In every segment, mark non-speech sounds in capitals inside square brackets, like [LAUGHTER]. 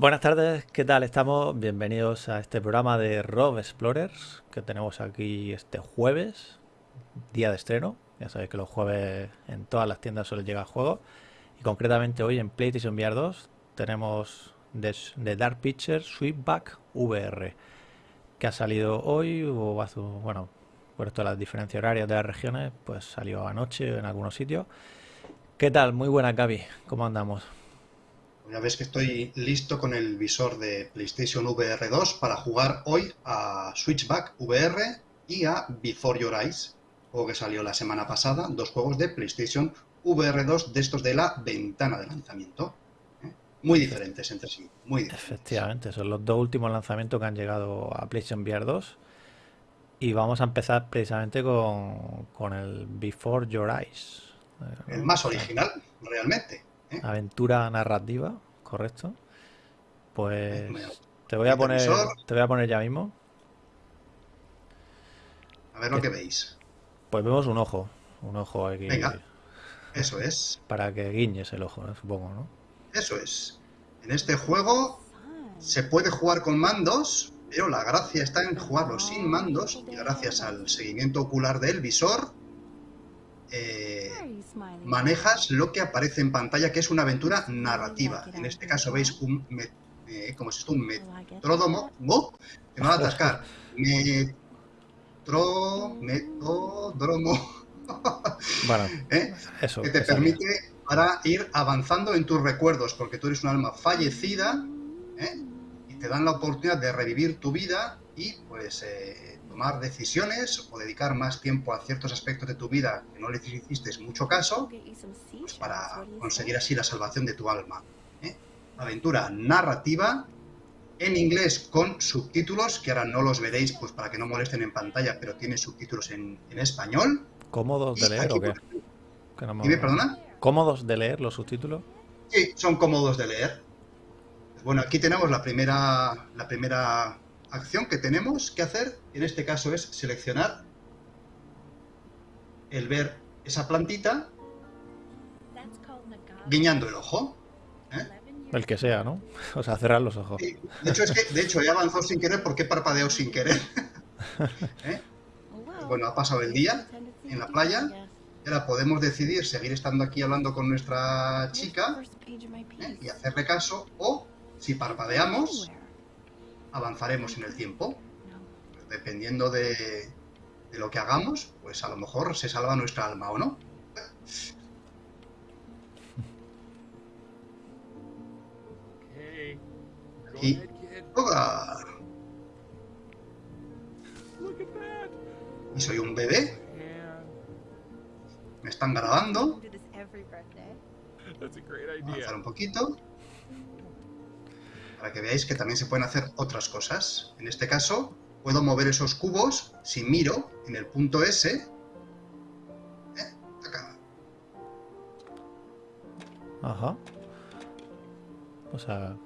Buenas tardes, ¿qué tal estamos? Bienvenidos a este programa de Rob Explorers que tenemos aquí este jueves, día de estreno. Ya sabéis que los jueves en todas las tiendas suele llegar juego. Y concretamente hoy en PlayStation VR 2 tenemos de, Dark Pictures Sweepback VR que ha salido hoy o hace, bueno, por esto las diferencias horarias de las regiones, pues salió anoche en algunos sitios. ¿Qué tal? Muy buena, Gaby. ¿Cómo andamos? Ya ves que estoy listo con el visor de PlayStation VR 2 para jugar hoy a Switchback VR y a Before Your Eyes, juego que salió la semana pasada, dos juegos de PlayStation VR 2 de estos de la ventana de lanzamiento. ¿eh? Muy diferentes entre sí, muy diferentes. Efectivamente, son los dos últimos lanzamientos que han llegado a PlayStation VR 2. Y vamos a empezar precisamente con, con el Before Your Eyes. El más original, realmente. ¿Eh? Aventura narrativa, correcto. Pues te voy a poner te voy a poner ya mismo. A ver lo que veis. Pues vemos un ojo, un ojo aquí. Venga. Eso es. Para que guiñes el ojo, supongo, ¿no? Eso es. En este juego se puede jugar con mandos, pero la gracia está en jugarlo sin mandos y gracias al seguimiento ocular del visor eh, manejas lo que aparece en pantalla, que es una aventura narrativa. En este caso veis un, eh, como si esto un metródomo, ¡oh! me va a atascar, [LAUGHS] metro, metródomo, [LAUGHS] bueno, ¿Eh? eso, que te permite para ir avanzando en tus recuerdos, porque tú eres un alma fallecida ¿eh? y te dan la oportunidad de revivir tu vida y pues tomar decisiones o dedicar más tiempo a ciertos aspectos de tu vida que no le hiciste mucho caso, pues para conseguir así la salvación de tu alma. ¿eh? Aventura narrativa en inglés con subtítulos, que ahora no los veréis pues para que no molesten en pantalla, pero tiene subtítulos en, español. ¿Cómodos de leer o qué? ¿Dime, perdona? ¿Cómodos de leer los subtítulos? Sí, son cómodos de leer. Bueno, aquí tenemos la primera, la primera acción que tenemos que hacer, en este caso es seleccionar el ver esa plantita guiñando el ojo. ¿eh? El que sea, ¿no? [LAUGHS] O sea, cerrar los ojos. de, hecho, es que, de hecho, he avanzado sin querer porque he parpadeado sin querer. [LAUGHS] ¿Eh? Bueno, ha pasado el día en la playa. Y ahora podemos decidir seguir estando aquí hablando con nuestra chica ¿eh? y hacerle caso. O, si parpadeamos, avanzaremos en el tiempo. dependiendo de, lo que hagamos, pues a lo mejor se salva nuestra alma o no. Y... Y soy un bebé. Me están grabando. Avanzar un poquito para que veáis que también se pueden hacer otras cosas. En este caso, puedo mover esos cubos si miro en el punto S. ¿eh? Acá. Ajá. O sea...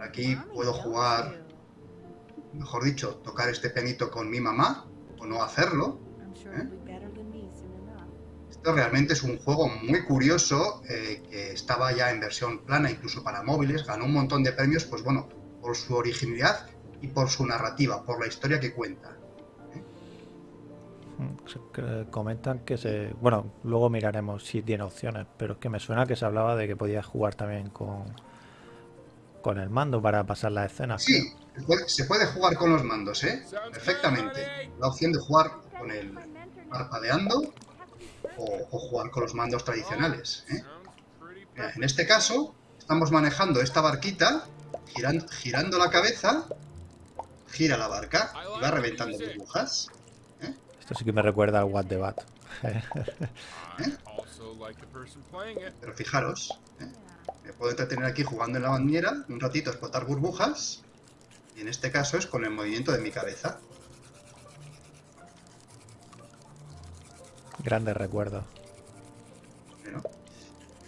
Aquí puedo jugar, mejor dicho, tocar este penito con mi mamá, o no hacerlo. ¿eh? Esto realmente es un juego muy curioso, eh, que estaba ya en versión plana, incluso para móviles, ganó un montón de premios, pues bueno, por su originalidad y por su narrativa, por la historia que cuenta. ¿eh? Comentan que se... Bueno, luego miraremos si tiene opciones, pero es que me suena que se hablaba de que podías jugar también con, con el mando para pasar las escenas. Sí, se puede jugar con los mandos, ¿eh? Perfectamente. La opción de jugar con el parpadeando o, jugar con los mandos tradicionales. ¿eh? en este caso, estamos manejando esta barquita, girando, girando la cabeza, gira la barca y va reventando burbujas. ¿eh? Esto sí que me recuerda al What the Bat. ¿Eh? Pero fijaros, me puedo entretener aquí jugando en la bañera, un ratito explotar burbujas, y en este caso es con el movimiento de mi cabeza. Grandes recuerdos.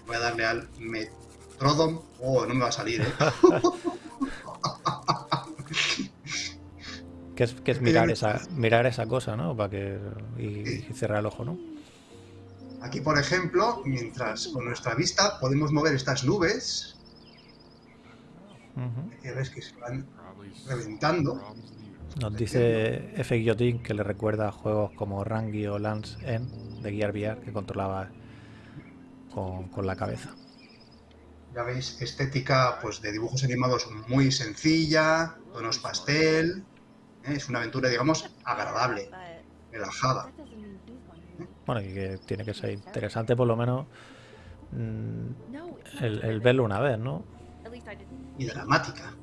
Voy a darle al Metrodom. Oh, no me va a salir, ¿eh? [LAUGHS] que es, mirar esa mirar esa cosa, ¿no? Para que y, cerrar el ojo, ¿no? Aquí, por ejemplo, mientras con nuestra vista podemos mover estas nubes, Ujú. que ves que se van reventando. Nos dice F. Guillotin que le recuerda a juegos como Rangi o Lance End de Gear VR que controlaba con, con la cabeza. Ya veis, estética pues de dibujos animados muy sencilla, tonos pastel. ¿eh? Es una aventura, digamos, agradable, relajada. Bueno, y que tiene que ser interesante por lo menos mm, el, el verlo una vez, ¿no? y dramática.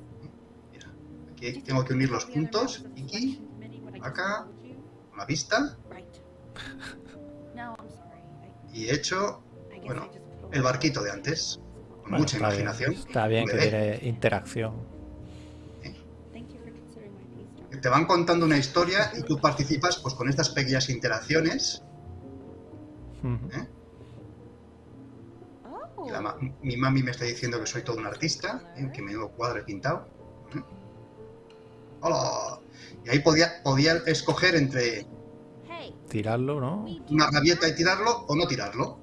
Mira, aquí tengo que unir los puntos, aquí, acá, con la vista, y he hecho, bueno, el barquito de antes, con Bueno, mucha está bien, imaginación. está bien que tiene interacción. Te van contando una historia y tú participas pues con estas pequeñas interacciones. ¿eh? Y la ma- mi mami me está diciendo que soy todo un artista, ¿eh? que me nuevo cuadro he pintado. ¿eh? ¡Hola! Y ahí podía, podía escoger entre Tirarlo, ¿no? una rabieta y tirarlo o no tirarlo.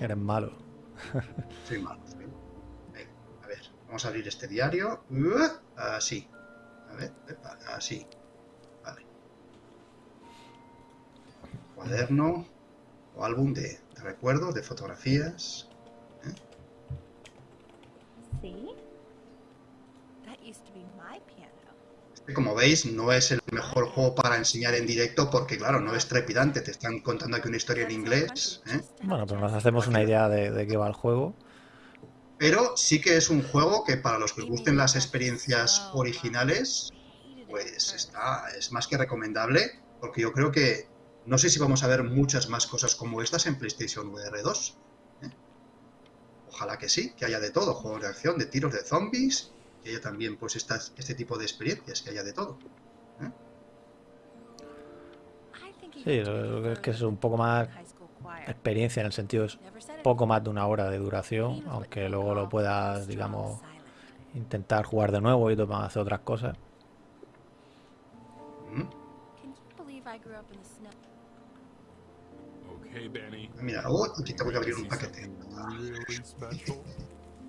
Eres malo. [LAUGHS] Soy malo. soy- Venga, a ver, vamos a abrir este diario. Uh, Así. A ver, epa, así. Vale. Cuaderno o álbum de, de recuerdos, de fotografías. Este, como veis, no es el mejor juego para enseñar en directo porque, claro, no es trepidante. Te están contando aquí una historia en inglés. ¿eh? Bueno, pero nos hacemos una idea de, de qué va el juego. Pero sí que es un juego que para los que gusten las experiencias originales, pues está, es más que recomendable, porque yo creo que no sé si vamos a ver muchas más cosas como estas en PlayStation VR 2. ¿eh? Ojalá que sí, que haya de todo, juegos de acción, de tiros de zombies, que haya también pues estas, este tipo de experiencias, que haya de todo. Sí, lo que es que es un poco más experiencia en el sentido es poco más de una hora de duración, aunque luego lo puedas, digamos, intentar jugar de nuevo y tomar- hacer otras cosas. ¿Mm? Mira, oh, aquí tengo que abrir un paquete.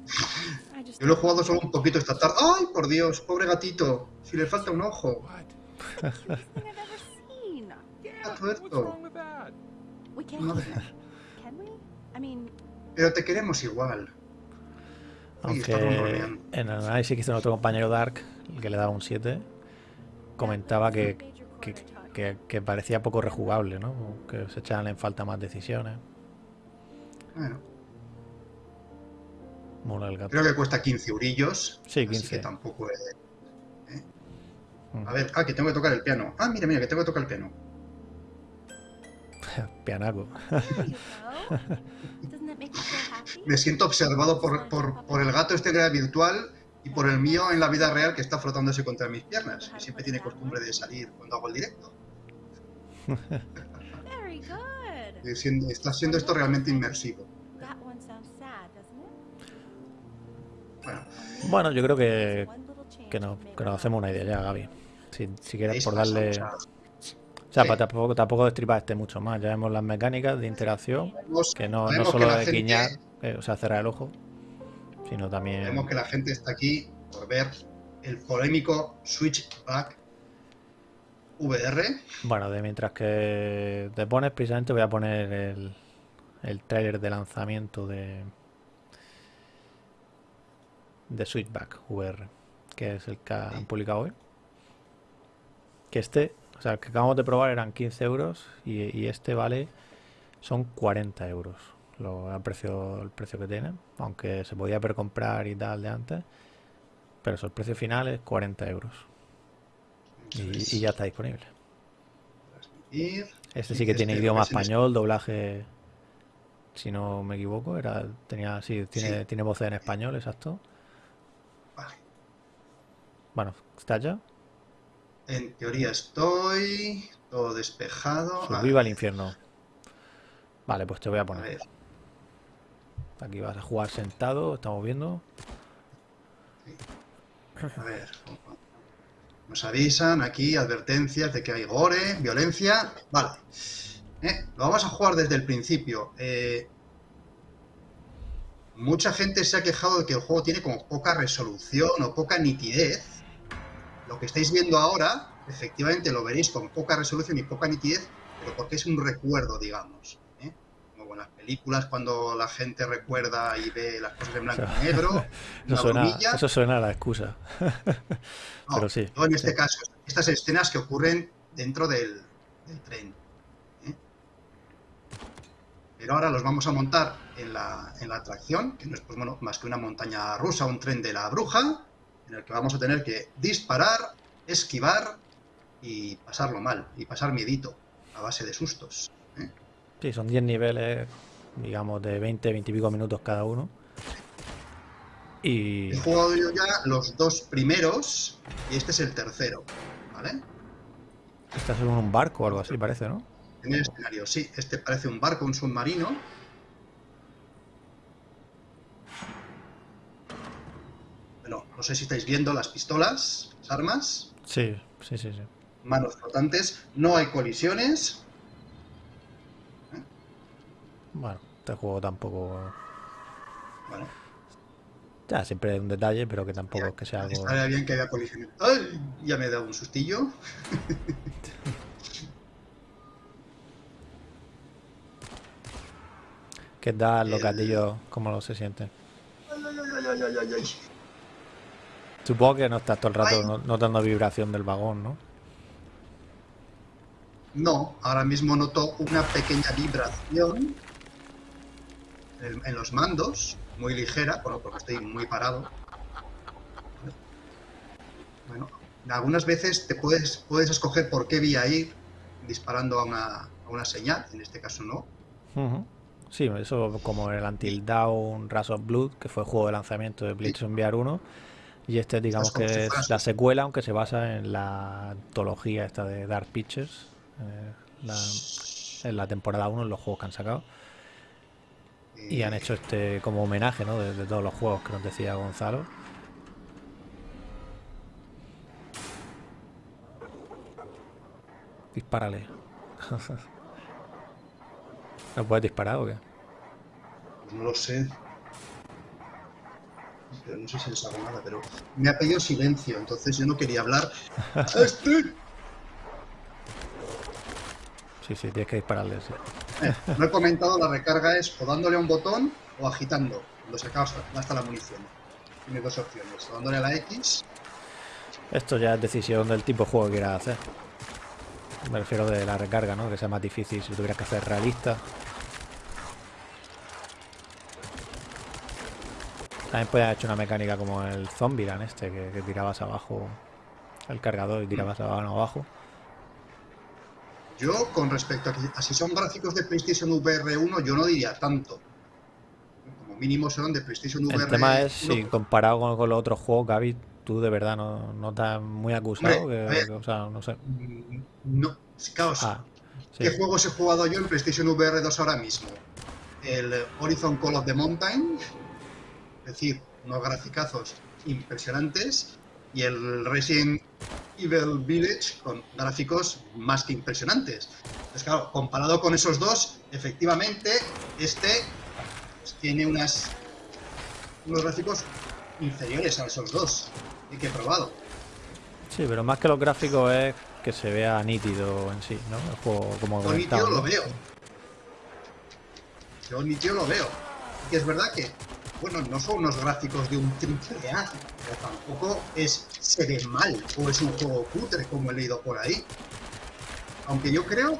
Special. Yo lo he jugado solo un poquito esta tarde. ¡Ay, por Dios! Pobre gatito. Si le falta un ojo. Está tuerto. Pero te queremos igual. Aunque en el análisis que hizo nuestro compañero Dark, el que le daba un 7, comentaba que, que, que- que parecía poco rejugable, ¿no? Que se echaban en falta más decisiones. Bueno, Mola el gato. creo que cuesta 15 eurillos. Sí, Así 15. que tampoco es... Mm. A ver, ah, que tengo que tocar el piano. Ah, mira, mira, que tengo que tocar el piano. [LAUGHS] Pianaco. [LAUGHS] Me siento observado por, por, por el gato este que era virtual y por el mío en la vida real que está frotándose contra mis piernas. Que siempre tiene costumbre de salir cuando hago el directo. Very good. Y siendo- está siendo esto realmente inmersivo. Bueno, yo creo que, que, make que nos hacemos una idea ya, Gaby. Si, si quieres, por darle. O sea, Sí. para tampoco, tampoco destripar este mucho más. Ya vemos las mecánicas de interacción, vemos- que no, no solo de guiñar, eh, o sea, cerrar el ojo, sino también. Vemos que la gente está aquí por ver el polémico Switchback VR. Bueno, de mientras que te pones, precisamente voy a poner el, el tráiler de lanzamiento de de Switchback VR, que es el que han publicado hoy. Que este, o sea, el que acabamos de probar eran 15 euros y, y este vale, son 40 euros lo, el, precio, el precio que tiene, aunque se podía precomprar y tal de antes, pero eso, el precio final es 40 euros y, y ya está disponible. Este sí que tiene Este idioma es en español, doblaje, si no me equivoco, era tenía sí, tiene, Sí. tiene voces en español, exacto. Bueno, ¿está ya? En teoría estoy todo despejado. A Subviva al infierno. Vale, pues te voy a A poner. ver, Aquí vas a jugar sentado, estamos viendo. a ver. Nos avisan aquí, advertencias de que hay gore, violencia. Vale. Eh, Lo vamos a jugar desde el principio. Eh, mucha gente se ha quejado de que el juego tiene como poca resolución o poca nitidez. Lo que estáis viendo ahora, efectivamente lo veréis con poca resolución y poca nitidez, pero porque es un recuerdo, digamos. ¿eh? Como en las películas, cuando la gente recuerda y ve las cosas en blanco y negro, [LAUGHS] Eso suena, bromilla. eso suena a la excusa. [LAUGHS] No, Pero sí. no en este sí. caso, estas escenas que ocurren dentro del, del tren. ¿eh? Pero ahora los vamos a montar en la, en la atracción, que no es pues, bueno, más que una montaña rusa, un tren de la bruja, en el que vamos a tener que disparar, esquivar y pasarlo mal, y pasar miedito, a base de sustos. ¿eh? Sí, son 10 niveles, digamos, de 20, 20 y pico minutos cada uno. Y He jugado yo ya los dos primeros, y este es el tercero, ¿vale? estás en un barco o algo así, parece, ¿no? En el escenario, sí. Este parece un barco, un submarino. Bueno, no sé si estáis viendo las pistolas, las armas, Sí, sí, sí, sí. manos flotantes. No hay colisiones. Bueno, este juego tampoco... Bueno, Ya, siempre hay un detalle, pero que tampoco es que sea algo... estaría bien que haya colisiones. ¡Ay! Ya me he dado un sustillo. [LAUGHS] Que da los gatillos, ¿cómo lo se sienten? Ay, ay, ay, ay, ay, ay, ay. Supongo que no estás todo el rato notando vibración del vagón, ¿no? No, ahora mismo noto una pequeña vibración en, en los mandos, muy ligera, bueno, porque estoy muy parado. Bueno, algunas veces te puedes, puedes escoger por qué vía ir disparando a una, a una señal, en este caso no. Ujú. Sí, eso como el Until Dawn Rush of Blood, que fue el juego de lanzamiento de PlayStation VR 1. Y este, digamos que es la secuela, aunque se basa en la antología esta de Dark Pictures, eh, la- en la temporada 1, en los juegos que han sacado. Y han hecho este como homenaje, ¿no? De, de todos los juegos que nos decía Gonzalo. Dispárale. [LAUGHS] ¿No puedes disparar o qué? No lo sé. Pero no sé si les hago nada, pero me ha pedido silencio, entonces yo no quería hablar. [LAUGHS] ¡Este! Sí, sí, tienes que dispararle, sí. Eh, no he comentado, la recarga es o dándole a un botón o agitando, cuando se acaba hasta la munición. Tiene dos opciones, o dándole a la X, Esto ya es decisión del tipo de juego que quieras hacer. Me refiero de la recarga, ¿no? Que sea más difícil si lo tuvieras que hacer realista. También puedes haber hecho una mecánica como el Zombieland este, que, que tirabas abajo el cargador y tirabas abajo abajo. yo con respecto a, que, a si son gráficos de PlayStation VR 1, yo no diría tanto. Como mínimo serán de PlayStation VR El tema es, 1, si comparado con, con los otros juegos, Gaby, tú de verdad no, no estás muy acusado. Hombre, que- o sea, no sé. mm, No, claro, Ah, sí. ¿Qué juegos he jugado yo en PlayStation VR 2 ahora mismo? El Horizon Call of the Mountain, es decir, unos graficazos impresionantes, y el Resident Evil Village con gráficos más que impresionantes. Entonces, claro, comparado con esos dos, efectivamente, este pues, tiene unas, unos gráficos inferiores a esos dos y que he probado. Sí, pero más que los gráficos es que se vea nítido en sí, ¿no? El juego como Yo nítido lo veo. Yo nítido lo veo. Y que es verdad que, bueno, no son unos gráficos de un triple A, pero tampoco es se ve mal o es un juego cutre como he leído por ahí. Aunque yo creo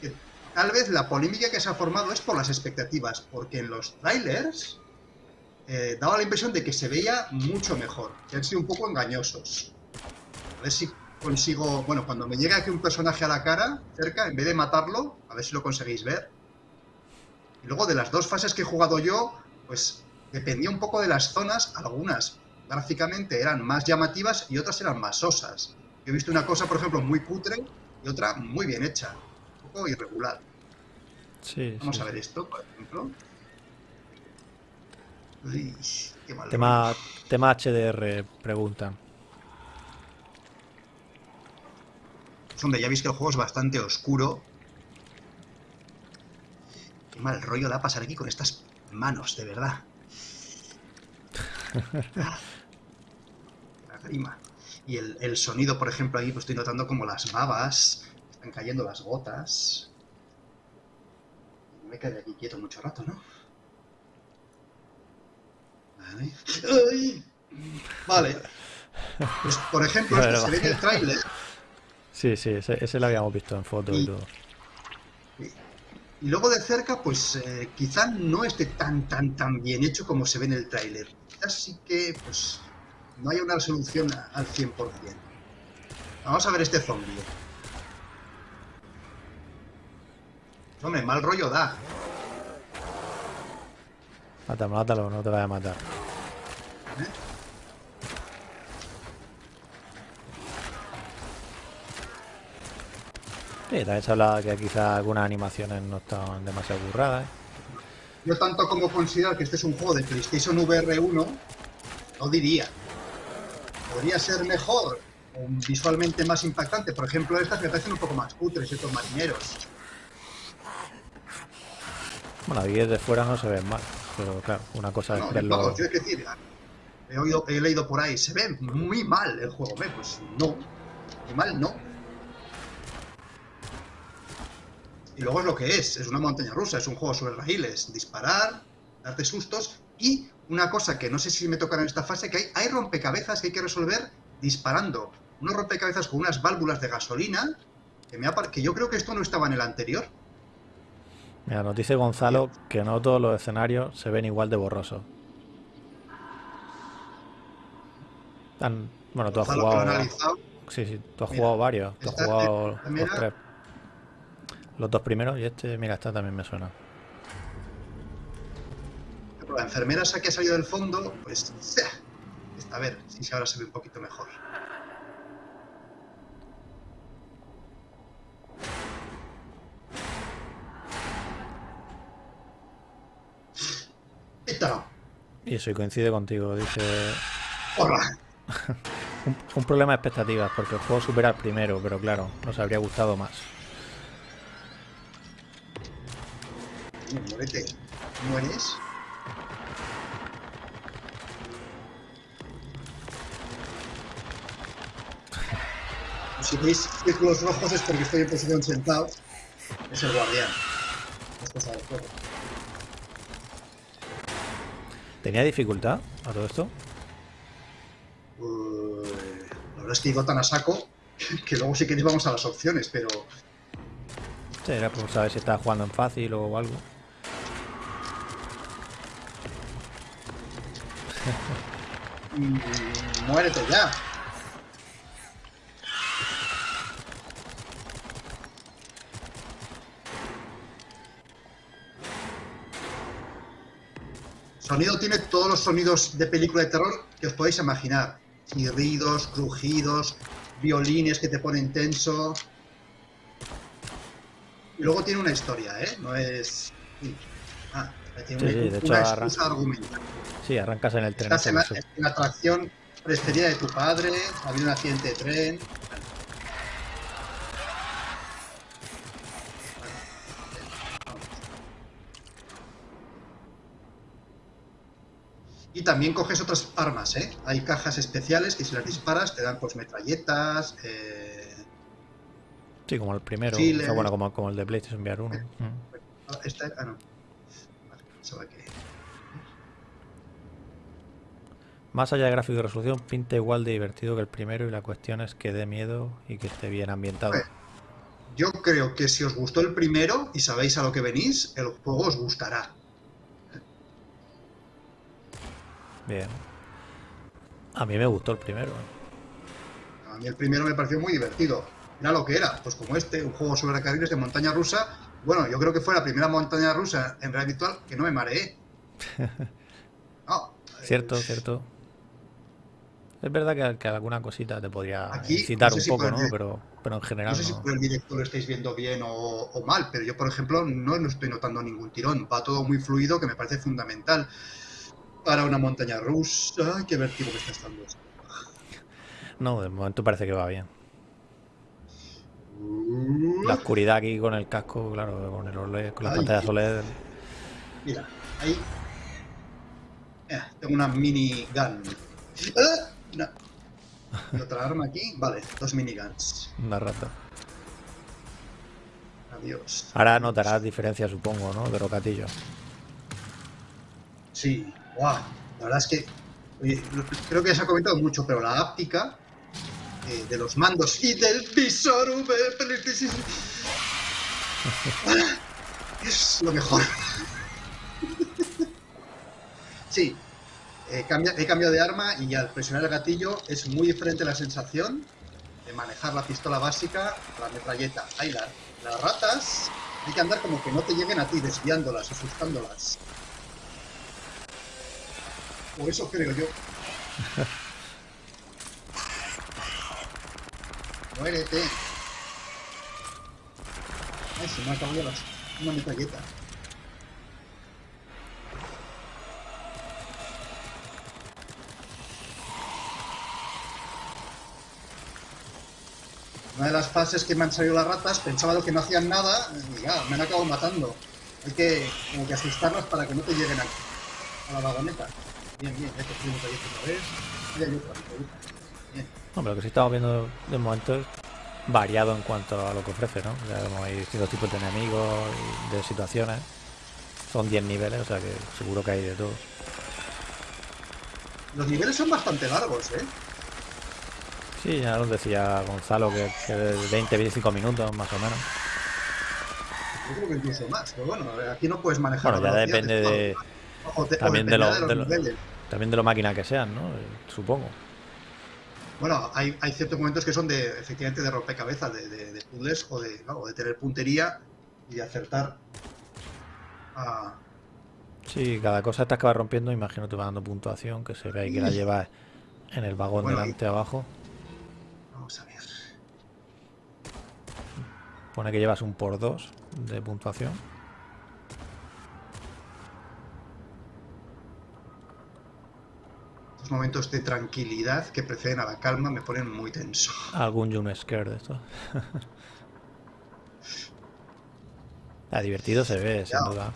que tal vez la polémica que se ha formado es por las expectativas, porque en los trailers eh, daba la impresión de que se veía mucho mejor, que han sido un poco engañosos. A ver si consigo, bueno, cuando me llegue aquí un personaje a la cara, cerca, en vez de matarlo, a ver si lo conseguís ver. Y luego de las dos fases que he jugado yo, pues dependía un poco de las zonas, algunas gráficamente eran más llamativas y otras eran más sosas. Yo he visto una cosa, por ejemplo, muy cutre y otra muy bien hecha, un poco irregular. Sí, Vamos sí, a ver sí. esto, por ejemplo. Uy, qué mal Tema, tema HDR, preguntan. Pues, hombre, ya veis que el juego es bastante oscuro. Qué mal rollo da pasar aquí con estas manos, de verdad. La grima. Y el, el sonido, por ejemplo, ahí pues estoy notando como las babas, están cayendo las gotas. No me quedaré aquí quieto mucho rato, ¿no? Vale. ¡Ay! Vale. Pues, por ejemplo, [LAUGHS] Vale, este se ve en el tráiler Sí, sí, ese, ese lo habíamos visto en fotos y Y- todo. Y luego de cerca, pues eh, quizá no esté tan, tan, tan bien hecho como se ve en el tráiler. Quizás sí que, pues, no haya una resolución al 100%. Vamos a ver este zombie. Hombre, mal rollo da. Mátalo, mátalo, no te vaya a matar. Sí, también se hablaba que quizás algunas animaciones no estaban demasiado burradas. ¿eh? Yo tanto como considero que este es un juego de PlayStation VR 1, no diría. Podría ser mejor, o visualmente más impactante. Por ejemplo, estas me parecen un poco más cutres, estos marineros. Bueno, ahí desde fuera no se ven mal, pero claro, una cosa es No, verlo. vamos, yo es que decir, he, oído- he leído por ahí, se ve muy mal el juego, ¿ve? Pues no, muy mal no. Y luego es lo que es, es una montaña rusa, es un juego sobre raíles, disparar, darte sustos y una cosa que no sé si me tocará en esta fase, que hay, hay rompecabezas que hay que resolver disparando. Unos rompecabezas con unas válvulas de gasolina, que, me ha que yo creo que esto no estaba en el anterior. Mira, nos dice Gonzalo que no todos los escenarios se ven igual de borrosos. Tan- Bueno, tú has jugado. Sí, sí, tú has Mira, jugado varios. Tú has jugado los tres. Los dos primeros y este, mira, esta también me suena. La enfermera esa que ha salido del fondo, pues... a ver si ahora se ve un poquito mejor. Esta, Y eso, y coincide contigo. Dice. hola. [LAUGHS] Un, un problema de expectativas, porque el juego supera al primero, pero claro, nos habría gustado más. Muérete. ¿Mueres? Si veis círculos rojos es porque estoy en posición sentado. Es el guardián. Es cosa del juego. ¿Tenía dificultad a todo esto? Uh, la verdad es que digo tan a saco [LAUGHS] que luego si queréis vamos a las opciones, pero Sí, era por saber si estaba jugando en fácil o algo. Muérete ya. Sonido tiene todos los sonidos de película de terror que os podéis imaginar. Chirridos, crujidos, violines que te ponen tenso. Luego tiene una historia, ¿eh? No es... Ah, tiene Sí, sí, de hecho, excusa argumental. Sí, arrancas en el tren. Estás en la, en la atracción preferida de tu padre, ha habido un accidente de tren. Y también coges otras armas, ¿eh? Hay cajas especiales que si las disparas te dan pues metralletas, eh, Sí, como el primero. Sí, o sea, bueno, como, como el de PlayStation VR 1. Mm. esta, ah, no. Vale, pensaba que... Más allá de gráfico y resolución, pinta igual de divertido que el primero y la cuestión es que dé miedo y que esté bien ambientado. Yo creo que si os gustó el primero y sabéis a lo que venís, el juego os gustará. Bien. A mí me gustó el primero. ¿eh? A mí el primero me pareció muy divertido. Era lo que era, pues como este, un juego sobre carriles de montaña rusa. Bueno, yo creo que fue la primera montaña rusa en realidad virtual que no me mareé. [LAUGHS] No, Cierto, eh, cierto. Es verdad que, que alguna cosita te podría Aquí, no sé un poco, ¿no? Pero, pero en general No sé si por el directo lo estáis viendo bien o, o mal, pero yo, por ejemplo, no, no estoy notando ningún tirón. Va todo muy fluido, que me parece fundamental para una montaña rusa. Qué vértigo que está estando. No, de momento parece que va bien. La oscuridad aquí con el casco, claro, con el OLED, con las Ay. pantallas OLED. Mira, ahí. Eh, tengo una mini gun. ¡Ah! No. Y otra arma aquí. Vale, dos miniguns. Una rata. Adiós. Ahora notarás diferencia, supongo, ¿no? De los gatillos. Sí, guau. La verdad es que. oye, creo que se ha comentado mucho, pero la áptica de los mandos y del visor V. Es lo mejor. Sí, eh, cambia- he cambiado de arma y al presionar el gatillo es muy diferente la sensación de manejar la pistola básica la metralleta. Ahí la- las ratas hay que andar como que no te lleguen a ti, desviándolas, asustándolas. O eso creo yo. Muérete. Ay, se me ha acabado las- una. Una de las fases que me han salido las ratas, pensaba que no hacían nada ya, me han acabado matando. Hay que como que asustarlas para que no te lleguen a, a la vagoneta. Bien, bien, ya he cogido otra vez. Bien. Pero lo que sí estamos viendo de momento es variado en cuanto a lo que ofrece, ¿no? Ya como hay distintos tipos de enemigos y de situaciones. Son 10 niveles, o sea que seguro que hay de todo. Los niveles son bastante largos, ¿eh? Sí, ya nos decía Gonzalo que, que de 20-25 minutos más o menos. Yo creo que incluso más, pero bueno, aquí no puedes manejar. Bueno, ya depende de, también de lo- de los también de lo máquina que sean, ¿no? Supongo. Bueno, hay, hay ciertos momentos que son de, efectivamente, de rompecabezas, de, de, de puzzles o de, claro, de tener puntería y de acertar a... Sí, cada cosa que vas rompiendo, imagino te va dando puntuación, que se ve ahí que la llevas en el vagón Bueno, delante abajo. Vamos a ver. Pone que llevas un por dos de puntuación. Estos momentos de tranquilidad que preceden a la calma me ponen muy tenso. [LAUGHS] Algún jump scare de esto. [LAUGHS] Ah, divertido se ve, sin duda.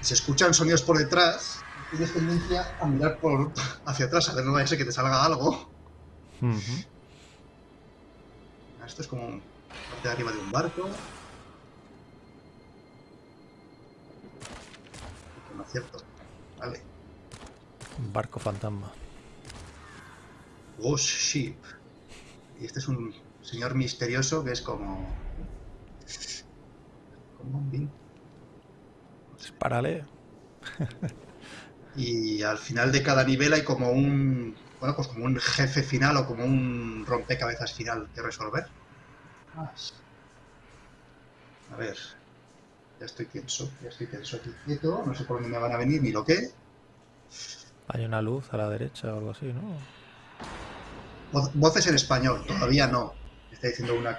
Se escuchan sonidos por detrás, tienes tendencia a mirar por hacia atrás a ver no vaya a ser que te salga algo. Ujú. Esto es como parte de arriba de un barco. No acierto. Vale. Un barco fantasma. Ghost Ship. Y este es un señor misterioso que es como. como un bin. Y al final de cada nivel hay como un. Bueno, pues como un jefe final o como un rompecabezas final que resolver. A ver. Ya estoy tenso, ya estoy tenso aquí quieto. No sé por dónde me van a venir ni lo que. Hay una luz a la derecha o algo así, ¿no? Voces en español, todavía no. Está diciendo una.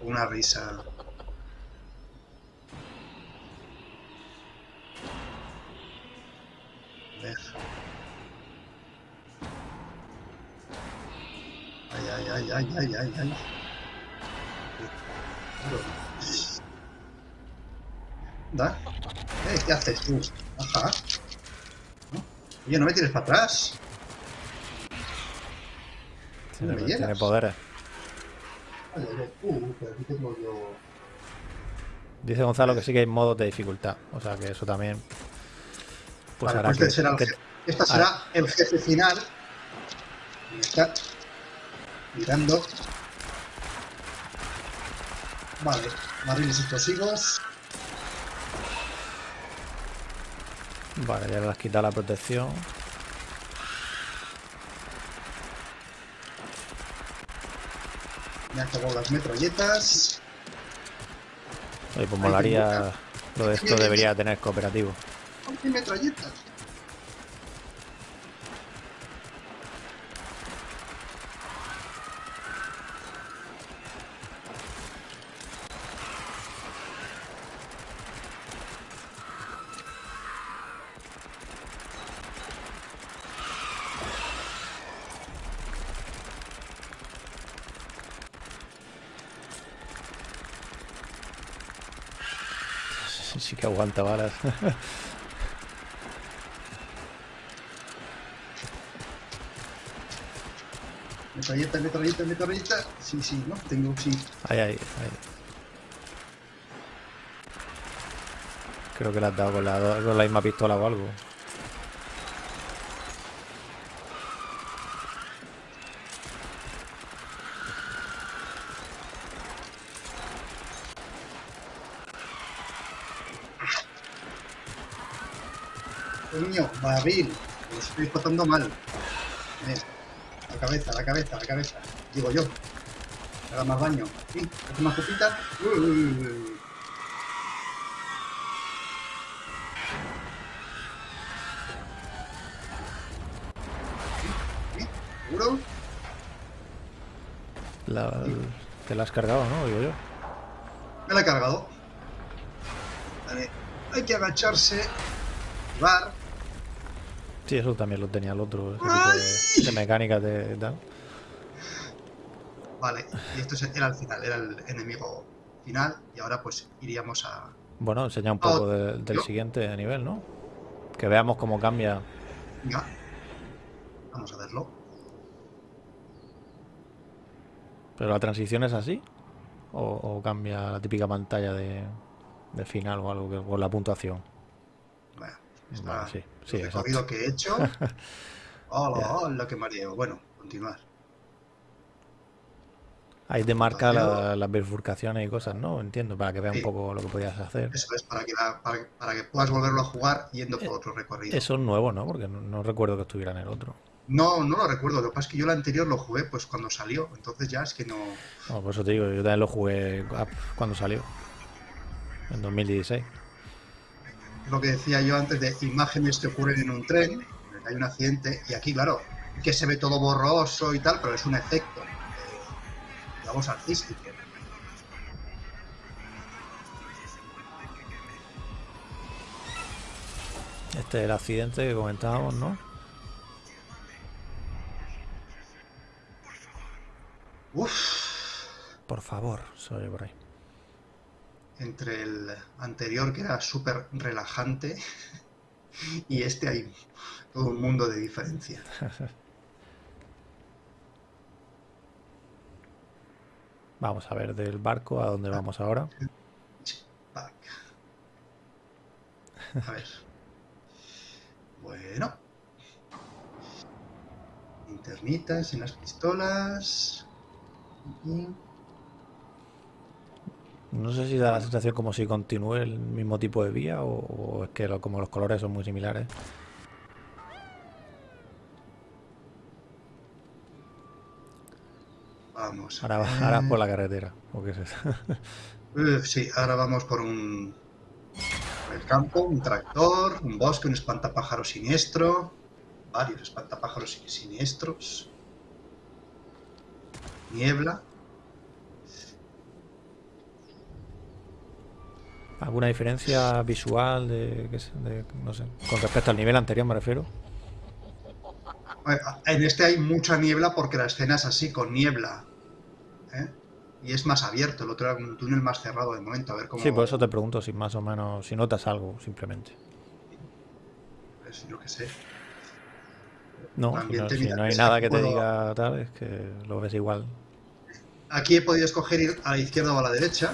una risa. Ay, ay, ay, ay, ay, ay, ay. ¿Da? Eh, ¿Qué haces tú? Ajá. ¿No? Oye, no me tires para atrás. Tiene, me tiene poderes. Vale, vale. Uh, pero aquí tengo yo. Dice Gonzalo que sí que hay modos de dificultad. O sea que eso también. Pues Vale, hará pues que. este será el que- jefe. Esta será el jefe final. Está mirando. Vale, barriles explosivos. Vale, ya le has quitado la protección. Me han acabado las metralletas. Oye, pues molaría. Lo de esto debería tener cooperativo. ¿Qué metralletas? Sí, sí que aguanta balas. [LAUGHS] Metralleta, metralleta, metralleta. Sí, sí, ¿no? Tengo, sí. Ahí, ahí, ahí. Creo que le has dado con la, con la misma pistola o algo. Babil. Lo estoy pasando mal. La cabeza, la cabeza, la cabeza. Digo yo. Haga más daño. Sí, hace más. Uy. ¿Sí? ¿Seguro? Te la has cargado, ¿no? Digo yo. Me la he cargado. Vale. Hay que agacharse. Bar. Sí, eso también lo tenía el otro. Ese tipo de, de mecánica de tal. Vale. Y esto es- era el final, era el enemigo final. Y ahora pues iríamos a. Bueno, enseña un poco de- del yo- siguiente nivel, ¿no? Que veamos cómo cambia. Venga. Vamos a verlo. ¿Pero la transición es así? ¿O, o cambia la típica pantalla de, de final o algo que, o la puntuación? Bueno, está Vale, sí, sí, el recorrido que he hecho. Hola, [LAUGHS] Ya. hola, que mareo. Bueno, continuar. Ahí te marca la- las bifurcaciones y cosas, ¿no? Entiendo, para que veas un poco lo que podías hacer. Eso es para que, la- para, que- para que puedas volverlo a jugar yendo por otro recorrido. Eso es nuevo, ¿no? Porque no, no recuerdo que estuviera en el otro. No, no lo recuerdo. Lo que pasa es que yo el anterior lo jugué pues cuando salió. Entonces ya es que no. No, por eso te digo, yo también lo jugué cuando salió. En 2016. Lo que decía yo antes de imágenes que ocurren en un tren. Hay un accidente. Y aquí, claro, que se ve todo borroso y tal, pero es un efecto. eh, digamos artístico. Este es el accidente que comentábamos, ¿no? Uf. Por favor, oye por ahí. Entre el anterior que era súper relajante [LAUGHS] y este hay todo un mundo de diferencia. [LAUGHS] Vamos a ver del barco a dónde vamos ahora. A ver. Bueno. Internitas en las pistolas. Y- No sé si da la sensación como si continúe el mismo tipo de vía o, o es que lo- como los colores son muy similares. Vamos. Ahora, ver. ahora por la carretera. ¿o qué es eso? [LAUGHS] Eh, sí, ahora vamos por un. por el campo, un tractor, un bosque, un espantapájaro siniestro. Varios espantapájaros sin- siniestros. Niebla. ¿Alguna diferencia visual de, de- no sé, con respecto al nivel anterior me refiero? En este hay mucha niebla porque la escena es así, con niebla. ¿eh? Y es más abierto, el otro era un túnel más cerrado de momento. A ver cómo. Sí, por eso te pregunto si más o menos, si notas algo, simplemente. pues, yo qué sé. No, si no, si hay nada que que te puedo- diga tal, es que lo ves igual. Aquí he podido escoger ir a la izquierda o a la derecha.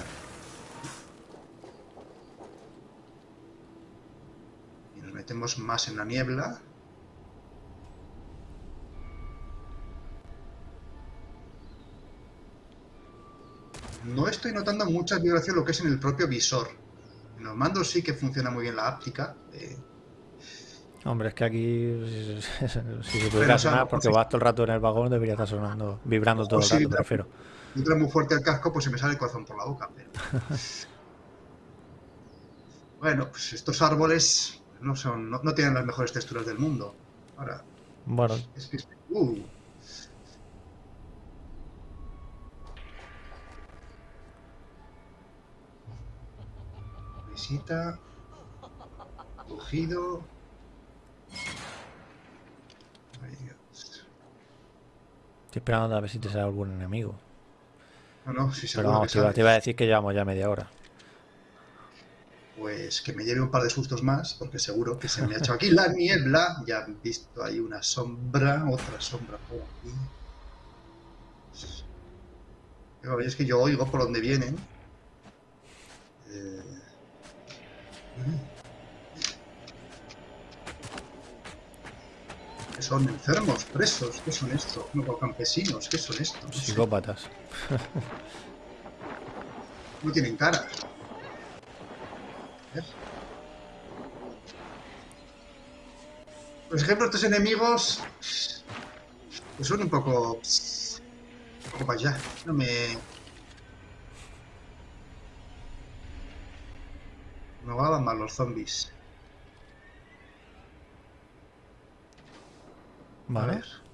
Y nos metemos más en la niebla. No estoy notando mucha vibración lo que es en el propio visor. En los mandos sí que funciona muy bien la áptica. eh, Hombre, es que aquí, si, [LAUGHS] si se pudiera sonar, porque vas todo el rato en el vagón, debería estar sonando, vibrando todo el rato, me refiero. entra muy fuerte el casco, pues se me sale el corazón por la boca. Pero... [LAUGHS] bueno, pues estos árboles no son, no, no tienen las mejores texturas del mundo. Ahora, Bueno, es que uh, visita, cogido. Ay, Dios. estoy esperando a ver si te sale algún enemigo. No, no, sí, Pero seguro vamos, iba, te iba a decir que llevamos ya media hora. Pues que me lleve un par de sustos más, porque seguro que se me ha hecho aquí la niebla. Ya han visto ahí una sombra, otra sombra por aquí. Pero es que yo oigo por dónde vienen. Eh, ¿Qué son enfermos, presos? ¿Qué son estos? No, campesinos, ¿qué son estos? Psicópatas. No tienen cara. Por ejemplo, estos enemigos pues son un poco... Un poco para allá. No me... Me van mal los zombies. A Vale. ver.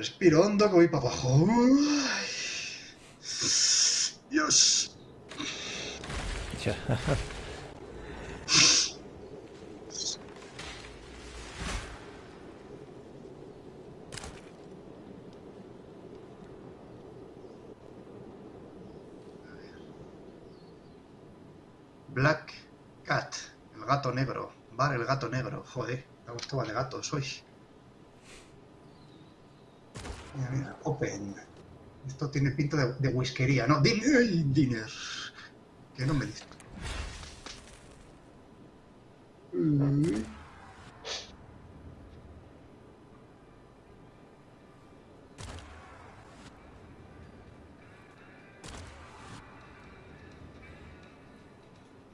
Respiro hondo que voy para abajo. Dios. Black Cat, el gato negro. Bar el gato negro. Joder, esto va de gatos hoy. Mira, mira, open. Esto tiene pinta de, de whiskería, ¿no? Din- ay, dinner. Que no me dice.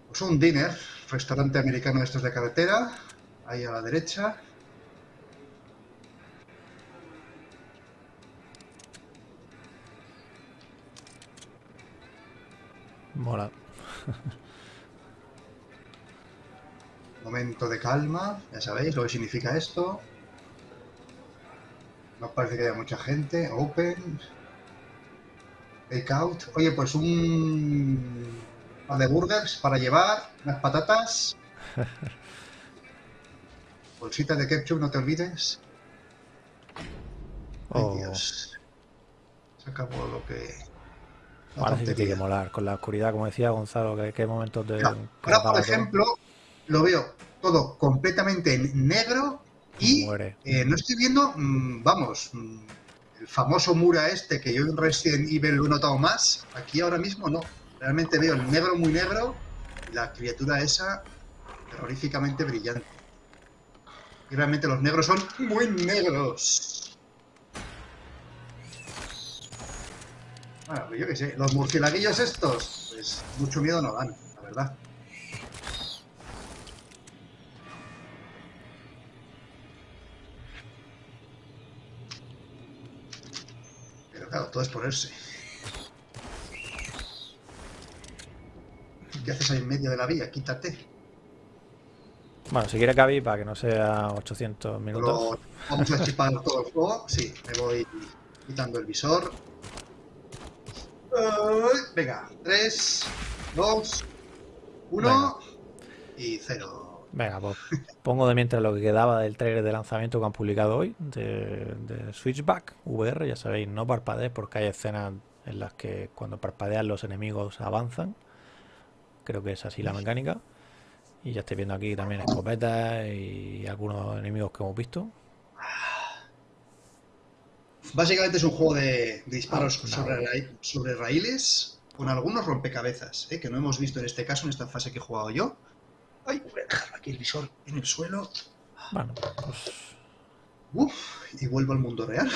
Pues un dinner, restaurante americano de estos de carretera, ahí a la derecha. Mola. [LAUGHS] Momento de calma, ya sabéis lo que significa esto. No parece que haya mucha gente. Open. Take out. Oye, pues un par de burgers para llevar, unas patatas. [LAUGHS] Bolsita de ketchup, no te olvides. Ay, Oh, Dios. Se acabó lo que. Ahora sí que tiene que molar. Con la oscuridad, como decía Gonzalo, que qué momentos de. Que Ahora, por ejemplo, lo veo todo completamente en negro y eh, no estoy viendo, mm, vamos, mm, el famoso Mura este que yo en Resident Evil lo he notado más. Aquí ahora mismo no. Realmente veo el negro muy negro y la criatura esa terroríficamente brillante. Y realmente los negros son muy negros. Bueno, pues yo qué sé, los murcielaguillos estos, pues mucho miedo no dan, la verdad. Pero claro, todo es ponerse. ¿Qué haces ahí en medio de la vía? Quítate. Bueno, si quiere Cavi, para que no sea 800 minutos. Vamos a chipar todo el juego. Sí, me voy quitando el visor. Venga, 3, 2, 1 y 0. Venga, pues pongo de mientras lo que quedaba del trailer de lanzamiento que han publicado hoy de, de Switchback VR. Ya sabéis, no parpadees porque hay escenas en las que cuando parpadean los enemigos avanzan. Creo que es así la mecánica. Y ya estoy viendo aquí también escopetas y algunos enemigos que hemos visto. Básicamente es un juego de, de disparos Ah, sobre, ra- sobre raíles con algunos rompecabezas, ¿eh? que no hemos visto en este caso, en esta fase que he jugado yo. Ay, voy a aquí el visor en el suelo. Bueno, pues, Uf, y vuelvo al mundo real.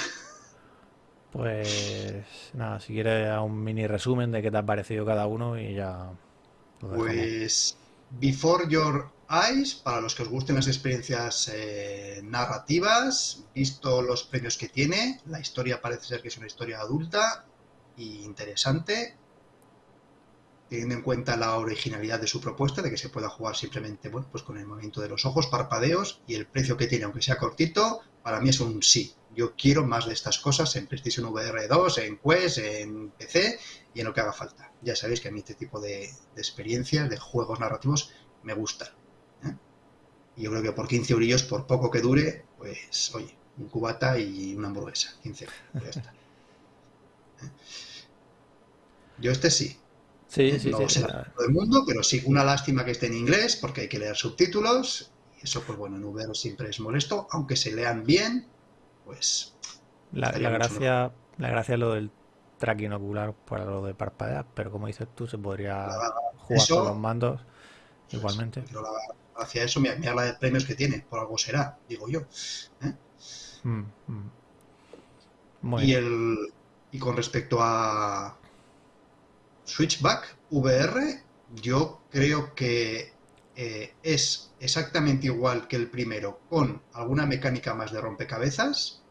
pues nada, si quieres un mini resumen de qué te ha parecido cada uno y ya. Pues Before Your Eyes, para los que os gusten las experiencias eh, narrativas, visto los premios que tiene, la historia parece ser que es una historia adulta e interesante, teniendo en cuenta la originalidad de su propuesta, de que se pueda jugar simplemente bueno, pues con el movimiento de los ojos, parpadeos y el precio que tiene, aunque sea cortito, para mí es un sí. Yo quiero más de estas cosas en PlayStation VR 2, en Quest, en PC y en lo que haga falta. Ya sabéis que a mí este tipo de experiencias, de juegos narrativos, me gustan. Y yo creo que por 15 eurillos, por poco que dure, pues oye, un cubata y una hamburguesa, 15 euros, ya está. [LAUGHS] ¿Eh? Yo este sí, Sí, sí, no sí. para todo el mundo, pero sí, una lástima que esté en inglés porque hay que leer subtítulos y eso, pues bueno, en VR siempre es molesto, aunque se lean bien, pues La, la gracia, la gracia es lo del tracking ocular para lo de parpadear, pero como dices tú, se podría La- jugar eso- con los mandos igualmente. pero la, hacia eso, mira, mira la de premios que tiene, por algo será, digo yo. ¿eh? Mm, mm. Muy Y, el, y con respecto a Switchback VR, yo creo que eh, es exactamente igual que el primero, con alguna mecánica más de rompecabezas.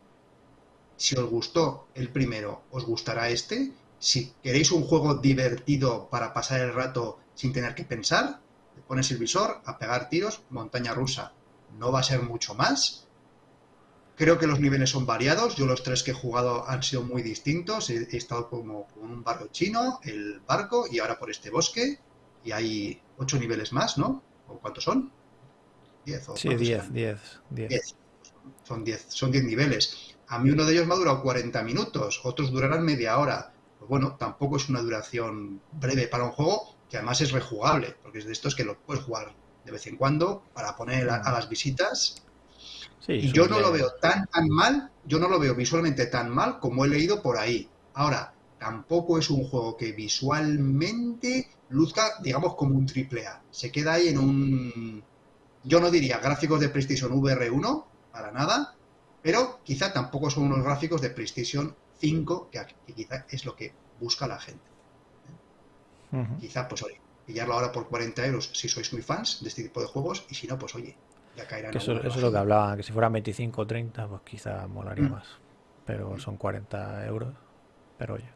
Si os gustó el primero, os gustará este. Si queréis un juego divertido para pasar el rato sin tener que pensar, te pones el visor a pegar tiros, montaña rusa. No va a ser mucho más. Creo que los niveles son variados. Yo los tres que he jugado han sido muy distintos. He, he estado como con un barrio chino, el barco y ahora por este bosque. Y hay ocho niveles más, ¿no? ¿O cuántos son? Diez. ¿o Sí, cuántos 10, eran? 10, 10. 10. Son 10 son 10 niveles. A mí uno de ellos me ha durado 40 minutos, otros durarán media hora. Pues bueno, tampoco es una duración breve para un juego que además es rejugable, porque es de estos que lo puedes jugar de vez en cuando para poner a, a las visitas. Sí, Y yo no lo veo tan, tan mal, yo no lo veo visualmente tan mal como he leído por ahí. Ahora, tampoco es un juego que visualmente luzca, digamos, como un triple A. Se queda ahí en un... Yo no diría gráficos de PlayStation VR 1, para nada, pero quizá tampoco son unos gráficos de PlayStation 5, que, que quizá es lo que busca la gente. Ujú. Quizá, pues oye, pillarlo ahora por 40 euros si sois muy fans de este tipo de juegos, y si no, pues oye, ya caerán Que eso, es lo que rebajilla. hablaba, que si fueran 25 o 30, pues quizá molaría Mm. más. Pero son 40 euros. Pero oye,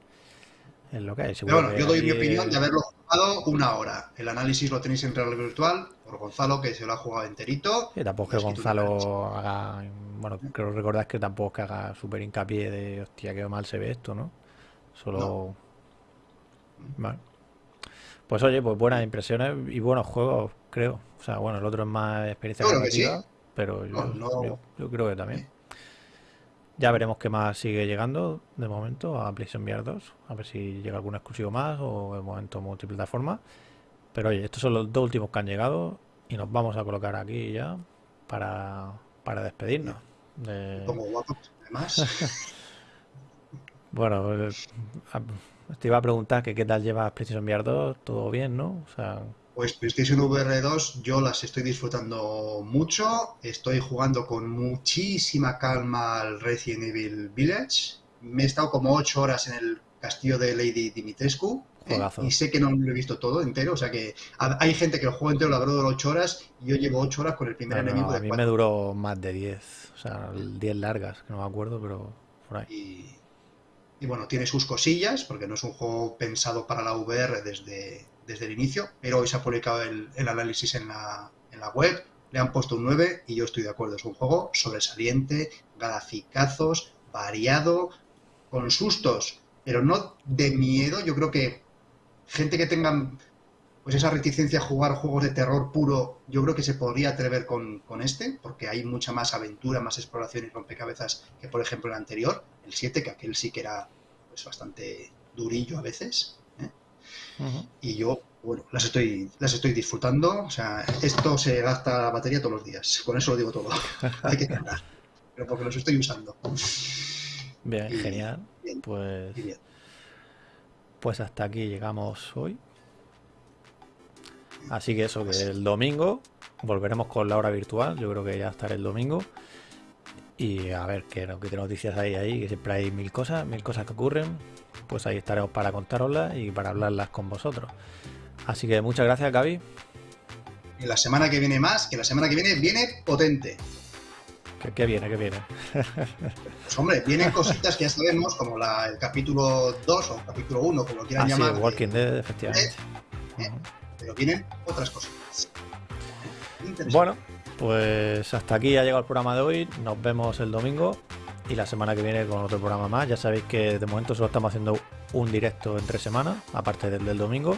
es lo que hay. Pero bueno, que yo doy mi opinión el- de haberlo jugado una hora. El análisis lo tenéis en realidad virtual por Gonzalo, que se lo ha jugado enterito. Tampoco y es que. Gonzalo haga. Bueno, creo recordar que tampoco es que haga súper hincapié de hostia, qué mal se ve esto, ¿no? Solo. Vale. Pues oye, pues buenas impresiones y buenos juegos, creo. O sea, bueno, el otro es más experiencia que sí. pero yo, No, no- yo- yo creo que también. Ya veremos qué más sigue llegando de momento a PlayStation VR 2. A ver si llega algún exclusivo más o de momento multiplataforma. Pero oye, estos son los dos últimos que han llegado y nos vamos a colocar aquí ya para, para despedirnos. de- Como guapo, además. [LAUGHS] Bueno, eh, te iba a preguntar que qué tal llevas PlayStation VR 2, todo bien, ¿no? O sea, Pues PlayStation VR 2 yo las estoy disfrutando mucho. Estoy jugando con muchísima calma al Resident Evil Village. Me he estado como 8 horas en el castillo de Lady Dimitrescu. ¿eh? Y sé que no lo he visto todo entero. O sea que ha- hay gente que el juego entero lo habrá durado 8 horas y yo llevo 8 horas con el primer no, no, enemigo a de mí 4. me duró más de 10, o sea, 10 largas, que no me acuerdo, pero por ahí. Y, y bueno, tiene sus cosillas, porque no es un juego pensado para la VR desde, desde el inicio, pero hoy se ha publicado el, análisis en la, en la web, le han puesto un 9 y yo estoy de acuerdo, es un juego sobresaliente, graficazos, variado, con sustos, pero no de miedo, yo creo que gente que tenga pues esa reticencia a jugar juegos de terror puro, yo creo que se podría atrever con, con este, porque hay mucha más aventura, más exploración y rompecabezas que, por ejemplo, el anterior, el 7, que aquel sí que era pues bastante durillo a veces. ¿eh? Y yo, bueno, las estoy, las estoy disfrutando. O sea, esto se gasta la batería todos los días. Con eso lo digo todo. [LAUGHS] hay que cargar. Pero porque los estoy usando. Bien, Y- genial. bien, Pues, bien. pues hasta aquí llegamos hoy. Así que eso, que el domingo volveremos con la hora virtual. Yo creo que ya estaré el domingo. Y a ver qué, qué noticias hay ahí, que siempre hay mil cosas, mil cosas que ocurren. Pues ahí estaremos para contároslas y para hablarlas con vosotros. Así que muchas gracias, Gaby. Y la semana que viene más, que la semana que viene viene potente. ¿Qué, qué viene? ¿Qué viene? [LAUGHS] Pues hombre, vienen cositas que ya sabemos, como la, el capítulo 2 o capítulo 1, como lo quieran Ah, sí, llamar. Walking de- Dead, efectivamente. eh, Ujú. Pero vienen otras cositas. Bueno, pues hasta aquí ha llegado el programa de hoy. Nos vemos el domingo y la semana que viene con otro programa más. Ya sabéis que de momento solo estamos haciendo un directo en tres semanas, aparte del del domingo.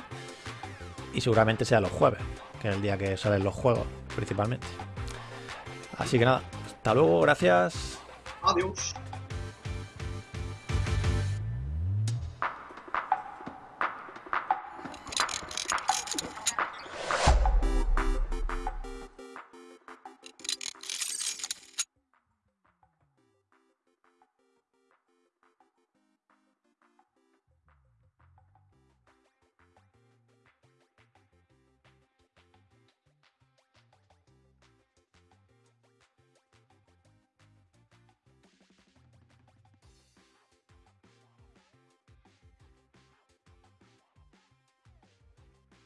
Y seguramente sea los jueves, que es el día que salen los juegos, principalmente. Así que nada, hasta luego, gracias. Adiós.